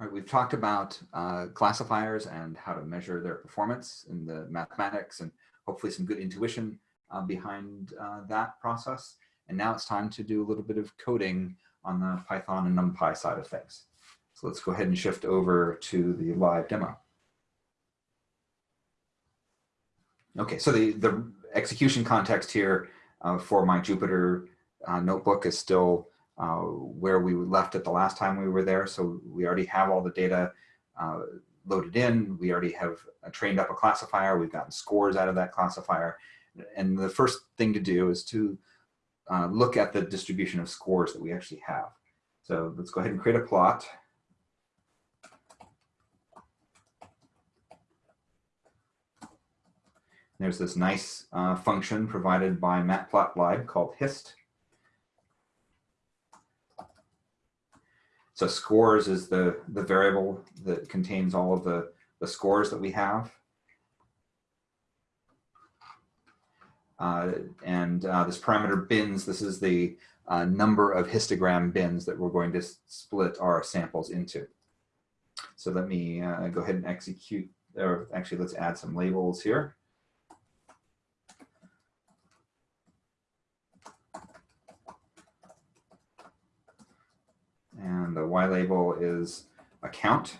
All right, we've talked about uh, classifiers and how to measure their performance in the mathematics and hopefully some good intuition uh, behind uh, that process. And now it's time to do a little bit of coding on the Python and NumPy side of things. So let's go ahead and shift over to the live demo. Okay, so the, the execution context here uh, for my Jupyter uh, notebook is still uh, where we left it the last time we were there. So we already have all the data uh, loaded in. We already have trained up a classifier. We've gotten scores out of that classifier. And the first thing to do is to uh, look at the distribution of scores that we actually have. So let's go ahead and create a plot. There's this nice uh, function provided by matplotlib called hist. So scores is the, the variable that contains all of the, the scores that we have. Uh, and uh, this parameter bins, this is the uh, number of histogram bins that we're going to split our samples into. So let me uh, go ahead and execute, or actually let's add some labels here. and the Y label is account.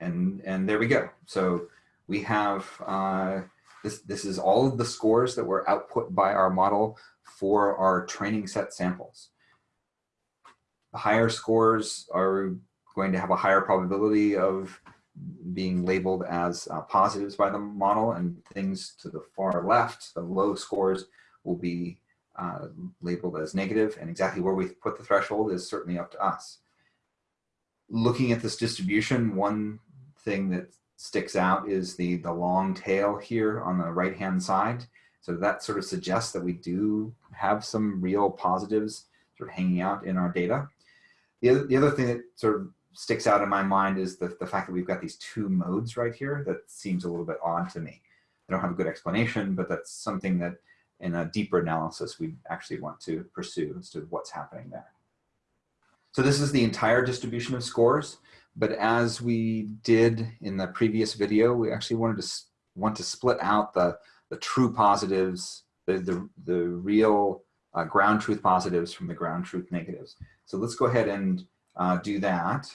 And, and there we go. So we have, uh, this, this is all of the scores that were output by our model for our training set samples. The higher scores are going to have a higher probability of being labeled as uh, positives by the model and things to the far left, the low scores will be uh, labeled as negative and exactly where we put the threshold is certainly up to us. Looking at this distribution, one thing that sticks out is the, the long tail here on the right hand side. So that sort of suggests that we do have some real positives sort of hanging out in our data. The other, the other thing that sort of sticks out in my mind is the, the fact that we've got these two modes right here that seems a little bit odd to me. I don't have a good explanation, but that's something that in a deeper analysis we actually want to pursue as to what's happening there. So this is the entire distribution of scores, but as we did in the previous video, we actually wanted to want to split out the, the true positives, the, the, the real uh, ground truth positives from the ground truth negatives. So let's go ahead and uh, do that.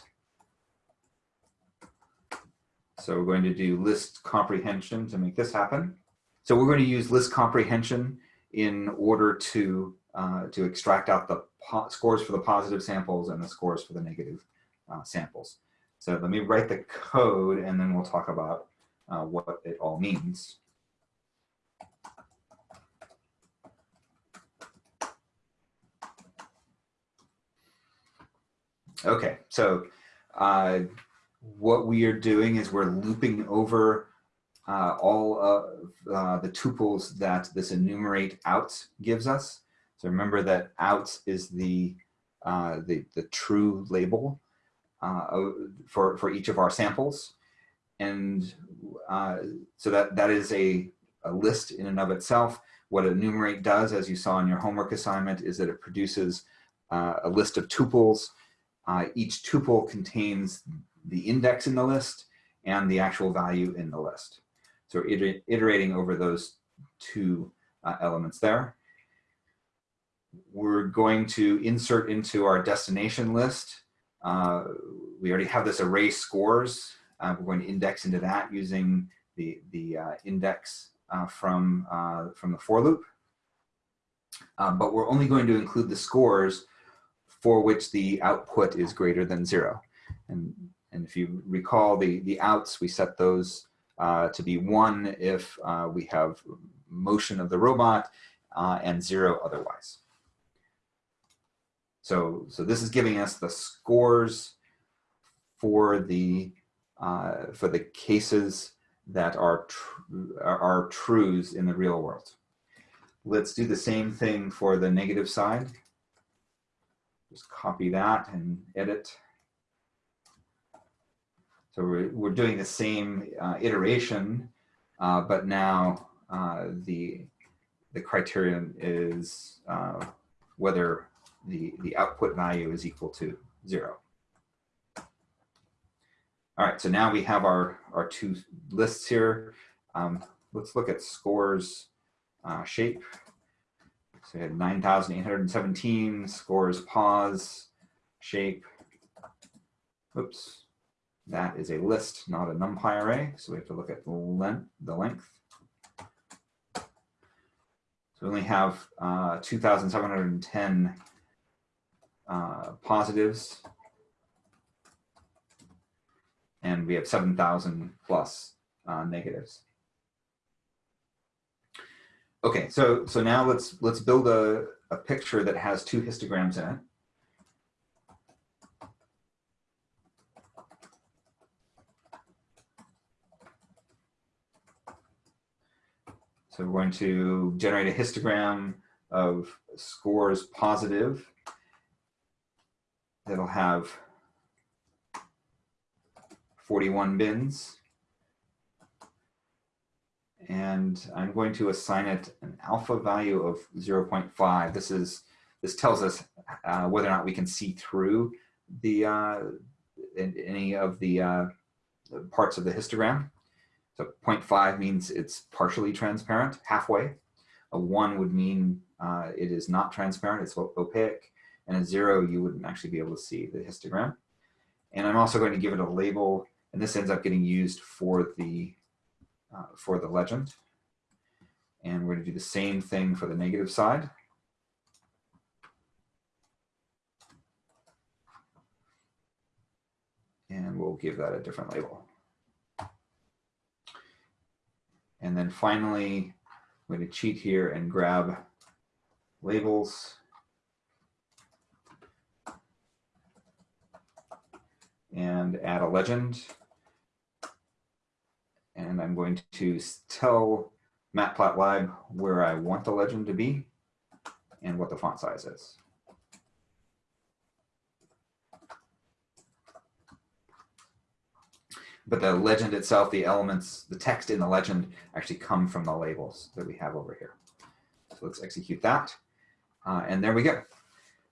So we're going to do list comprehension to make this happen. So we're going to use list comprehension in order to, uh, to extract out the scores for the positive samples and the scores for the negative uh, samples. So let me write the code and then we'll talk about uh, what it all means. Okay, so uh, what we are doing is we're looping over uh, all of uh, the tuples that this enumerate out gives us. So remember that out is the, uh, the, the true label uh, for, for each of our samples. And uh, so that, that is a, a list in and of itself. What enumerate does, as you saw in your homework assignment, is that it produces a list of tuples. Each tuple contains the index in the list and the actual value in the list. So we're iterating over those two uh, elements there. We're going to insert into our destination list. Uh, we already have this array scores. Uh, we're going to index into that using the, the uh, index uh, from, uh, from the for loop. but we're only going to include the scores for which the output is greater than zero. And and if you recall the, the outs, we set those uh, to be one if uh, we have motion of the robot uh, and zero otherwise. So, so this is giving us the scores for the, uh, for the cases that are, tr are trues in the real world. Let's do the same thing for the negative side. Just copy that and edit. So we're, we're doing the same uh, iteration, uh, but now uh, the, the criterion is uh, whether the, the output value is equal to zero. All right, so now we have our, our two lists here. Um, let's look at scores uh, shape. So we had 9,817 scores pause shape. Oops, that is a list, not a NumPy array. So we have to look at the length. The length. So we only have uh, 2,710 uh, positives and we have 7,000 plus uh, negatives. Okay, so so now let's let's build a, a picture that has two histograms in it. So we're going to generate a histogram of scores positive. That'll have 41 bins. And I'm going to assign it an alpha value of 0.5. This is this tells us uh, whether or not we can see through the uh, any of the uh, parts of the histogram. So 0.5 means it's partially transparent, halfway. A 1 would mean uh, it is not transparent, it's opaque. And a 0, you wouldn't actually be able to see the histogram. And I'm also going to give it a label and this ends up getting used for the, uh, for the legend. And we're gonna do the same thing for the negative side. And we'll give that a different label. And then finally, I'm going to cheat here and grab labels. And add a legend I'm going to tell Matplotlib where I want the legend to be and what the font size is. But the legend itself, the elements, the text in the legend actually come from the labels that we have over here. So let's execute that. Uh, and there we go.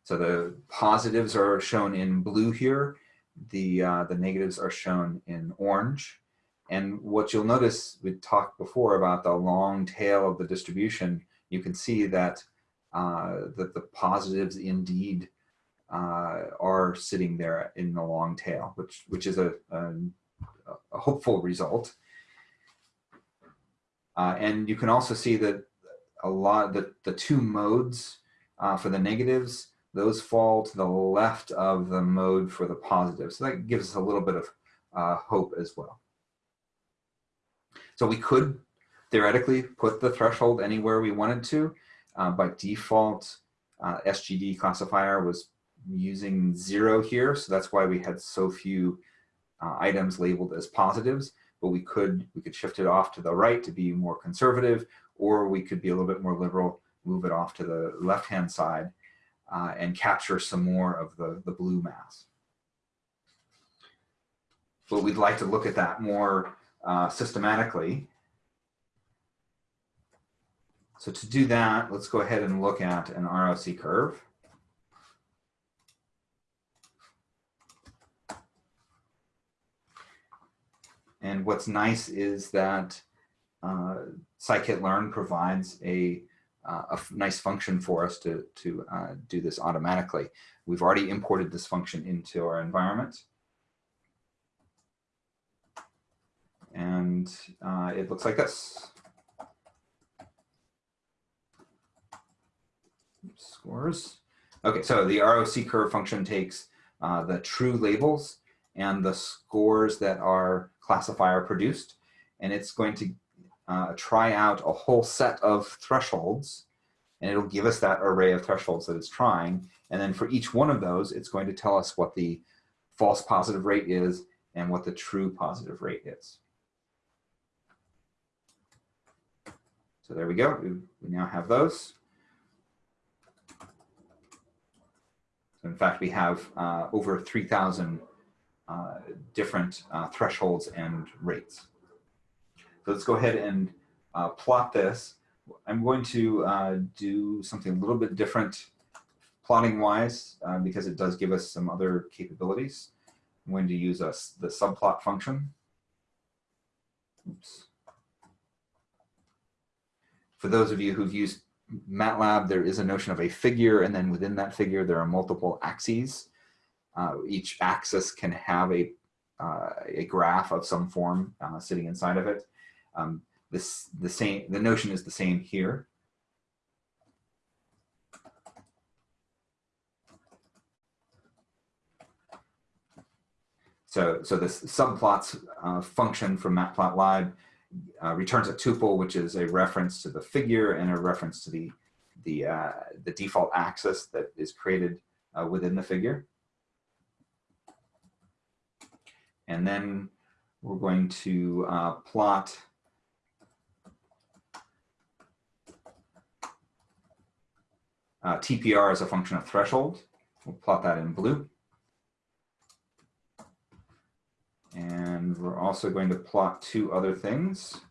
So the positives are shown in blue here. The, uh, the negatives are shown in orange. And what you'll notice, we talked before about the long tail of the distribution, you can see that, uh, that the positives indeed uh, are sitting there in the long tail, which, which is a, a, a hopeful result. Uh, and you can also see that a lot, the, the two modes uh, for the negatives, those fall to the left of the mode for the positives. So that gives us a little bit of uh, hope as well. So we could theoretically put the threshold anywhere we wanted to. Uh, by default, uh, SGD classifier was using zero here. So that's why we had so few uh, items labeled as positives. But we could, we could shift it off to the right to be more conservative, or we could be a little bit more liberal, move it off to the left-hand side uh, and capture some more of the, the blue mass. But we'd like to look at that more uh, systematically. So to do that, let's go ahead and look at an ROC curve. And what's nice is that uh, scikit-learn provides a, uh, a nice function for us to, to uh, do this automatically. We've already imported this function into our environment. And uh, it looks like this. Scores. Okay, so the ROC curve function takes uh, the true labels and the scores that our classifier produced, and it's going to uh, try out a whole set of thresholds, and it'll give us that array of thresholds that it's trying. And then for each one of those, it's going to tell us what the false positive rate is and what the true positive rate is. So there we go. We, now have those. So in fact, we have uh, over 3,000 uh, different uh, thresholds and rates. So let's go ahead and uh, plot this. I'm going to uh, do something a little bit different plotting wise uh, because it does give us some other capabilities. I'm going to use a, the subplot function. Oops. For those of you who've used MATLAB, there is a notion of a figure, and then within that figure, there are multiple axes. Uh, each axis can have a, uh, a graph of some form uh, sitting inside of it. Um, this, the, same, the notion is the same here. So, so this subplots uh, function from matplotlib uh, returns a tuple, which is a reference to the figure and a reference to the, the, uh, the default axis that is created uh, within the figure. And then we're going to uh, plot uh, TPR as a function of threshold. We'll plot that in blue. And we're also going to plot two other things.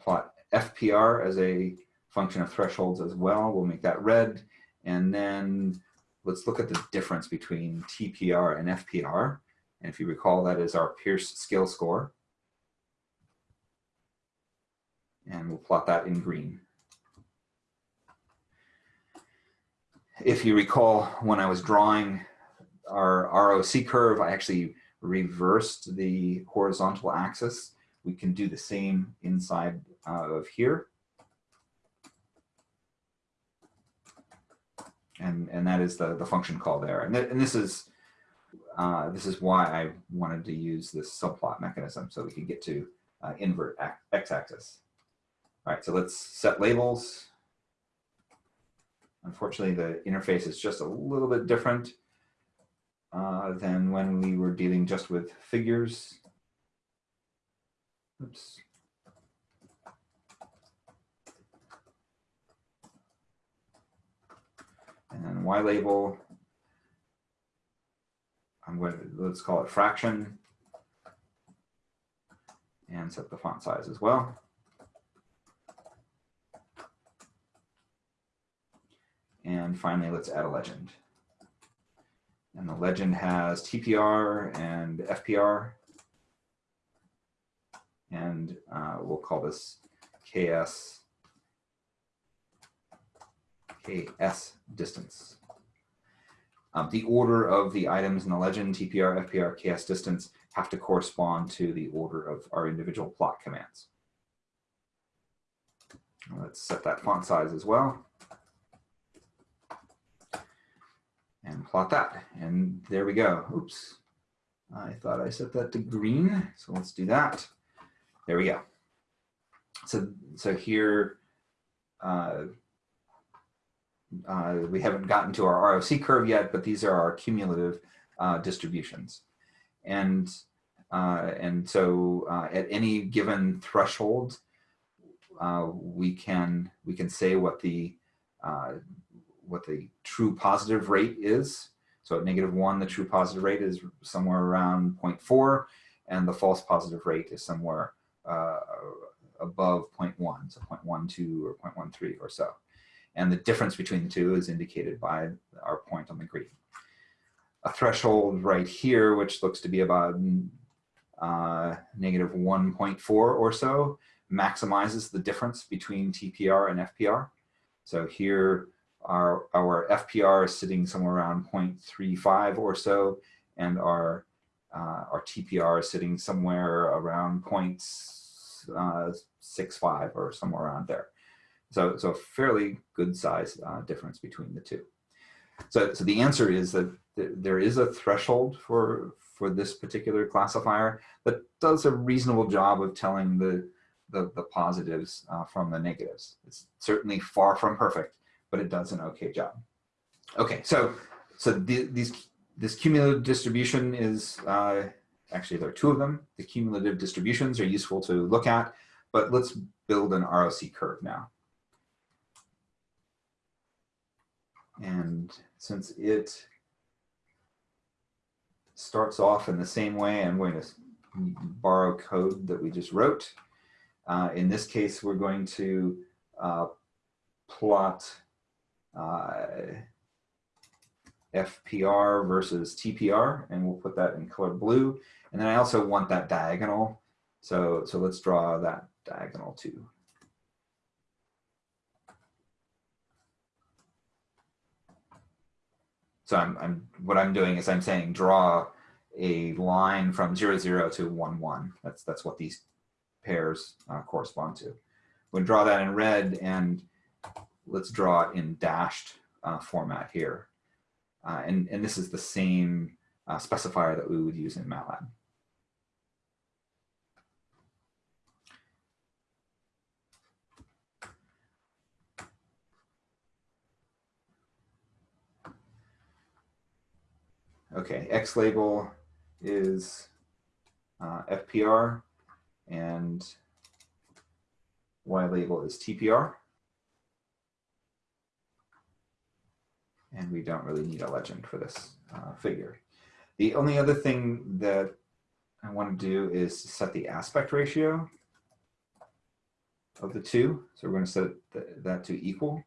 Plot FPR as a function of thresholds as well. We'll make that red. And then let's look at the difference between TPR and FPR. And if you recall, that is our Peirce skill score. And we'll plot that in green. If you recall, when I was drawing our ROC curve, I actually reversed the horizontal axis. We can do the same inside uh, of here. And, and that is the, the function call there. And, th and this is uh, this is why I wanted to use this subplot mechanism so we could get to uh, invert x-axis. All right, so let's set labels. Unfortunately, the interface is just a little bit different uh, than when we were dealing just with figures. Oops. And then Y label, I'm going to, let's call it fraction and set the font size as well. And finally, let's add a legend. And the legend has TPR and FPR. And uh, we'll call this KS, KS distance. Um, the order of the items in the legend, TPR, FPR, KS distance, have to correspond to the order of our individual plot commands. Let's set that font size as well. and plot that. And there we go. Oops. I thought I set that to green. So let's do that. There we go. So, so here, uh, uh, we haven't gotten to our ROC curve yet, but these are our cumulative uh, distributions. And, uh, and so uh, at any given threshold, uh, we, can, we can say what the what the true positive rate is. So at negative one, the true positive rate is somewhere around 0.4 and the false positive rate is somewhere uh, above 0.1, so 0.12 or 0.13 or so. And the difference between the two is indicated by our point on the green. A threshold right here, which looks to be about uh, negative 1.4 or so, maximizes the difference between TPR and FPR. So here our, our FPR is sitting somewhere around 0.35 or so, and our, uh, our TPR is sitting somewhere around 0.65 or somewhere around there. So, so fairly good size uh, difference between the two. So, so the answer is that th there is a threshold for, for this particular classifier that does a reasonable job of telling the, the, the positives uh, from the negatives. It's certainly far from perfect, but it does an okay job. Okay, so so the, these this cumulative distribution is uh, actually there are two of them. The cumulative distributions are useful to look at, but let's build an ROC curve now. And since it starts off in the same way, I'm going to borrow code that we just wrote. Uh, in this case, we're going to uh, plot uh, FPR versus TPR, and we'll put that in color blue. And then I also want that diagonal. So, so let's draw that diagonal too. So I'm, I'm, what I'm doing is I'm saying draw a line from zero, zero to one, one. That's, that's what these pairs uh, correspond to. We'll draw that in red and let's draw it in dashed uh, format here. Uh, and, and this is the same uh, specifier that we would use in MATLAB. Okay, X label is uh, FPR and Y label is TPR. And we don't really need a legend for this uh, figure. The only other thing that I want to do is set the aspect ratio of the two. So we're going to set that to equal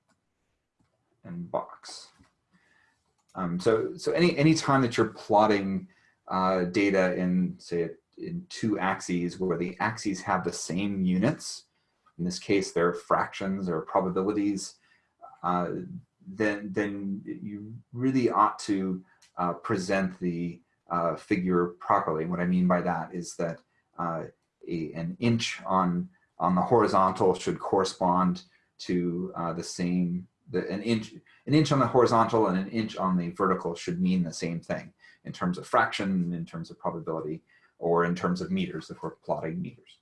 and box. Um, so so any any time that you're plotting uh, data in say in two axes where the axes have the same units, in this case they're fractions or probabilities, uh, then then you really ought to uh, present the uh, figure properly. What I mean by that is that uh, a, an inch on on the horizontal should correspond to uh, the same the, an inch an inch on the horizontal and an inch on the vertical should mean the same thing in terms of fraction, in terms of probability, or in terms of meters if we're plotting meters.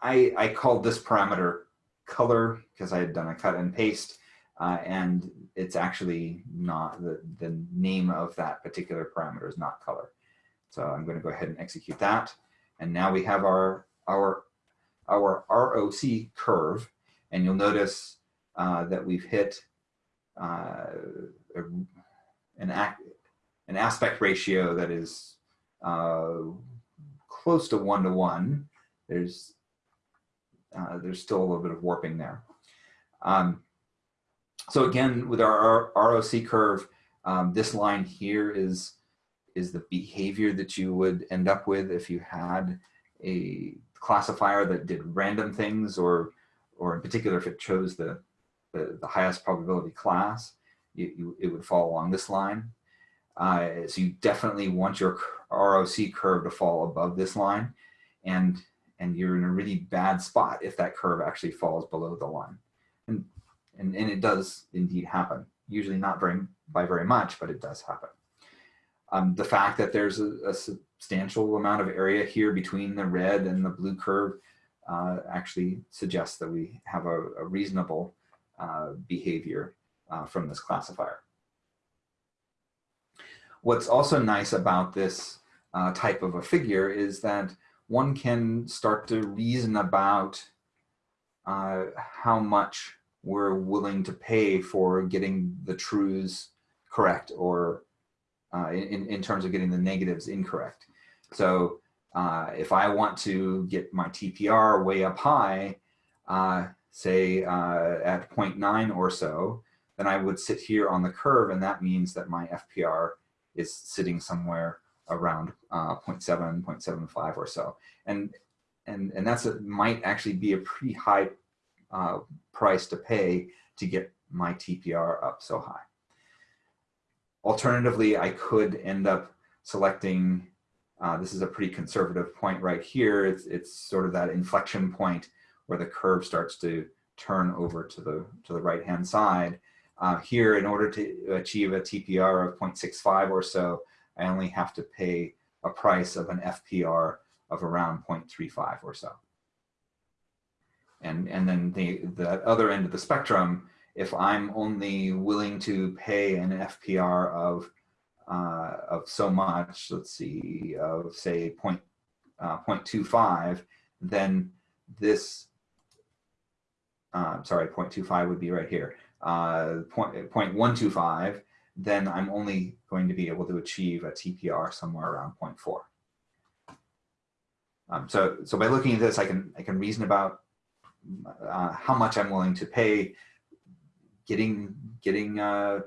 I, I called this parameter color because I had done a cut and paste uh, and it's actually not the, the name of that particular parameter is not color. So I'm going to go ahead and execute that. And now we have our, our, our ROC curve and you'll notice uh, that we've hit uh, a, an, act, an aspect ratio that is uh, close to one to one. There's, uh, there's still a little bit of warping there. Um, so again, with our ROC curve, um, this line here is, is the behavior that you would end up with if you had a classifier that did random things or or in particular if it chose the, the, the highest probability class, you, you, it would fall along this line. Uh, so you definitely want your ROC curve to fall above this line and, and you're in a really bad spot if that curve actually falls below the line. And, and, and it does indeed happen, usually not very, by very much, but it does happen. Um, the fact that there's a, a, substantial amount of area here between the red and the blue curve uh, actually suggests that we have a, a reasonable uh, behavior uh, from this classifier. What's also nice about this uh, type of a figure is that one can start to reason about uh, how much we're willing to pay for getting the truths correct or uh, in, in terms of getting the negatives incorrect. So uh, if I want to get my TPR way up high, uh, say uh, at 0.9 or so, then I would sit here on the curve and that means that my FPR is sitting somewhere around uh, 0.7, 0.75 or so. And, and, and that's might actually be a pretty high uh, price to pay to get my TPR up so high. Alternatively, I could end up selecting uh, this is a pretty conservative point right here. It's, it's sort of that inflection point where the curve starts to turn over to the, to the right-hand side. Uh, here, in order to achieve a TPR of 0.65 or so, I only have to pay a price of an FPR of around 0.35 or so. And, and then the, the other end of the spectrum, if I'm only willing to pay an FPR of uh, of so much, let's see, of say point, uh, 0.25, then this, uh, sorry, 0.25 would be right here, uh, point, 0.125, then I'm only going to be able to achieve a TPR somewhere around 0.4. Um, so, so by looking at this, I can, I can reason about uh, how much I'm willing to pay. Getting, getting uh,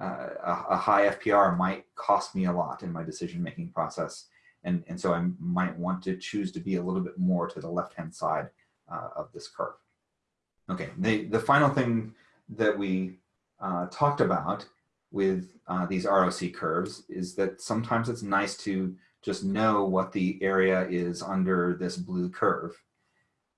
uh, a, high FPR might cost me a lot in my decision-making process. And, and so I might want to choose to be a little bit more to the left-hand side uh, of this curve. Okay, the, the final thing that we uh, talked about with uh, these ROC curves is that sometimes it's nice to just know what the area is under this blue curve.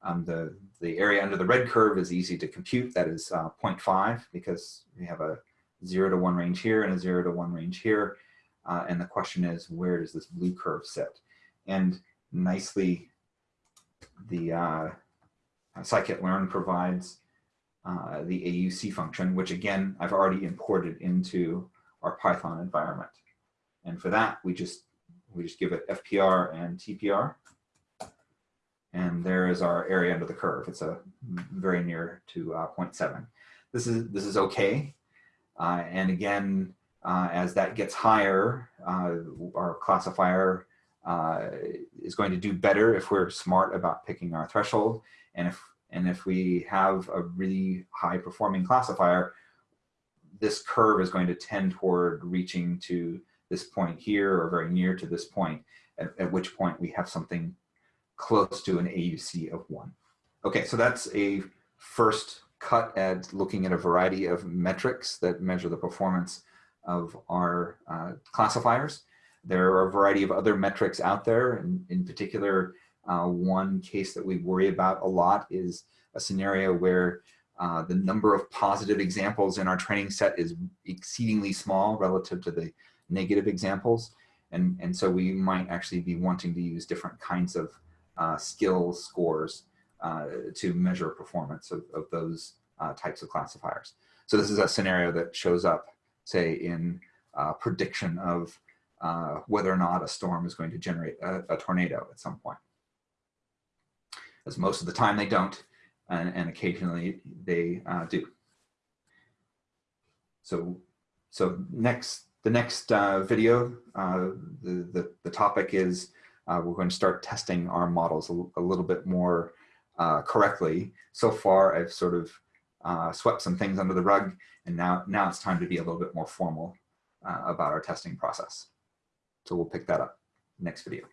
Um, the, the area under the red curve is easy to compute. That is uh, 0.5 because we have a zero to one range here and a zero to one range here. Uh, and the question is, where does this blue curve sit? And nicely, the uh, scikit-learn provides uh, the AUC function, which again, I've already imported into our Python environment. And for that, we just we just give it FPR and TPR. And there is our area under the curve. It's a very near to uh, 0.7. This is this is okay. Uh, and again, uh, as that gets higher, uh, our classifier uh, is going to do better if we're smart about picking our threshold. And if and if we have a really high performing classifier, this curve is going to tend toward reaching to this point here or very near to this point, at, at which point we have something close to an AUC of one. Okay, so that's a first cut at looking at a variety of metrics that measure the performance of our uh, classifiers. There are a variety of other metrics out there, and in particular, uh, one case that we worry about a lot is a scenario where uh, the number of positive examples in our training set is exceedingly small relative to the negative examples. And, and so we might actually be wanting to use different kinds of uh, skill scores uh, to measure performance of, of those uh, types of classifiers. So this is a scenario that shows up, say, in uh, prediction of whether or not a storm is going to generate a, a tornado at some point. As most of the time they don't, and, and occasionally they uh, do. So, so next the next uh, video, uh, the, the, the, topic is uh, we're going to start testing our models a, a little bit more uh, correctly. So far, I've sort of uh, swept some things under the rug, and now, now it's time to be a little bit more formal about our testing process. So we'll pick that up next video.